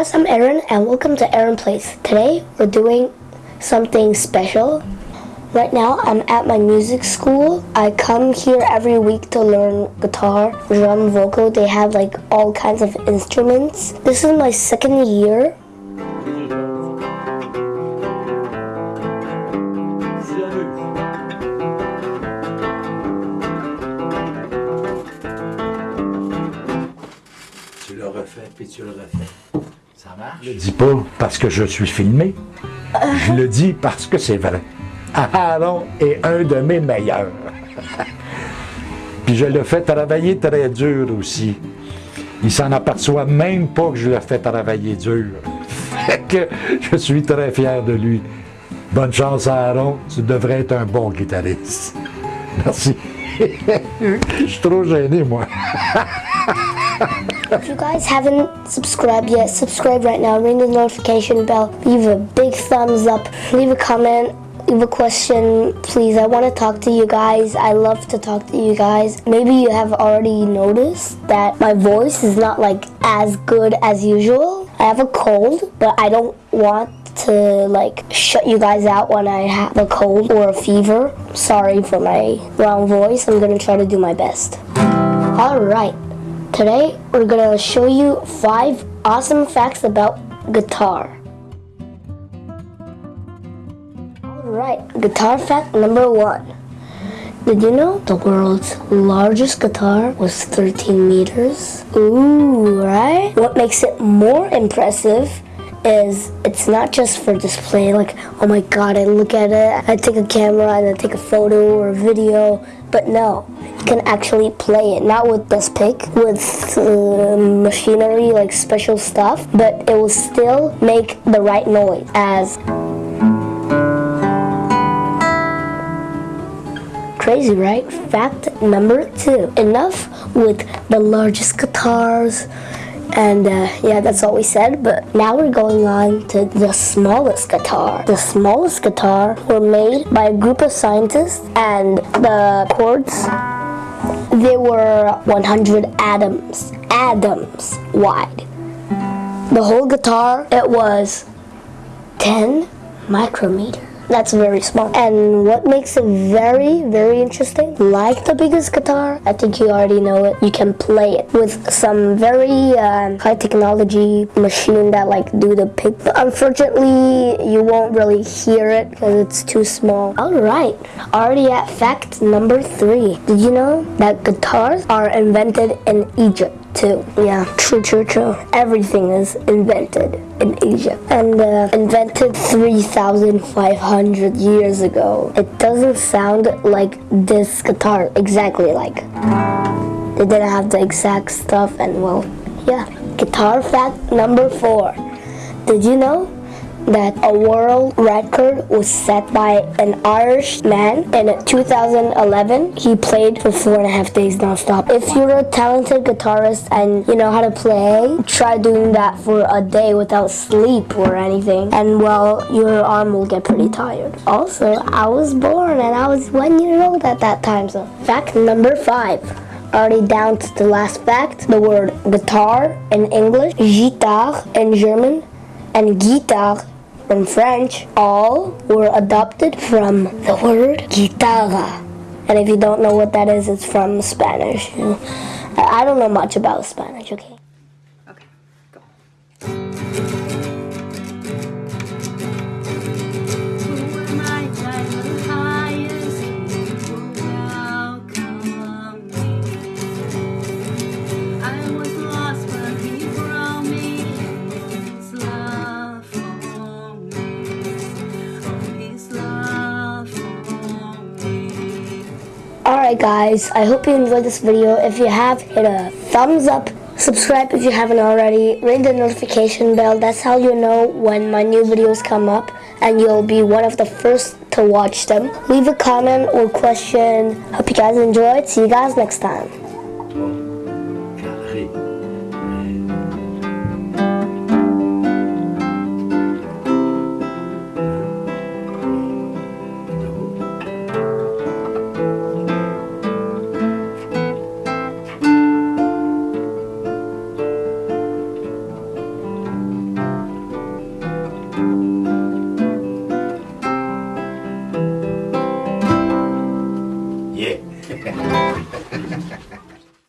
Aaron and welcome to Aaron Plays. Today we're doing something special. Right now I'm at my music school. I come here every week to learn guitar, drum, vocal. They have like all kinds of instruments. This is my second year. Tu puis tu. Ça marche? Je le dis pas parce que je suis filmé. Je le dis parce que c'est vrai. Aaron est un de mes meilleurs. Puis je le fais travailler très dur aussi. Il s'en aperçoit même pas que je le fais travailler dur. Fait que je suis très fier de lui. Bonne chance Aaron, tu devrais être un bon guitariste. Merci. Je suis trop gêné, moi. If you guys haven't subscribed yet, subscribe right now. Ring the notification bell. Leave a big thumbs up. Leave a comment. Leave a question, please. I want to talk to you guys. I love to talk to you guys. Maybe you have already noticed that my voice is not like as good as usual. I have a cold, but I don't want to like shut you guys out when I have a cold or a fever. Sorry for my wrong voice. I'm gonna try to do my best. Alright, today we're gonna show you five awesome facts about guitar. Alright, guitar fact number one. Did you know the world's largest guitar was 13 meters? Ooh, right? What makes it more impressive is it's not just for display, like, oh my god, I look at it, I take a camera and I take a photo or a video, but no, can actually play it, not with this pick, with uh, machinery, like special stuff, but it will still make the right noise as Crazy, right? Fact number two. Enough with the largest guitars. And uh, yeah, that's all we said. But now we're going on to the smallest guitar. The smallest guitar were made by a group of scientists, and the chords they were 100 atoms, atoms wide. The whole guitar it was 10 micrometers. That's very small. And what makes it very, very interesting, like the biggest guitar, I think you already know it, you can play it with some very um, high technology machine that like do the pick. But unfortunately, you won't really hear it because it's too small. All right, already at fact number three. Did you know that guitars are invented in Egypt? Too. Yeah, true, true, true. Everything is invented in Asia and uh, invented 3,500 years ago. It doesn't sound like this guitar exactly like. They didn't have the exact stuff and well, yeah. Guitar fact number four. Did you know that a world record was set by an Irish man in 2011. He played for four and a half days nonstop. If you're a talented guitarist and you know how to play, try doing that for a day without sleep or anything. And well, your arm will get pretty tired. Also, I was born and I was one year old at that time. So fact number five already down to the last fact. The word guitar in English, guitar in German, and guitar in French all were adopted from the word guitarra. And if you don't know what that is, it's from Spanish. I don't know much about Spanish? Okay, Alright guys, I hope you enjoyed this video. If you have, hit a thumbs up. Subscribe if you haven't already. Ring the notification bell. That's how you know when my new videos come up and you'll be one of the first to watch them. Leave a comment or question. Hope you guys enjoyed. See you guys next time. Carré. One.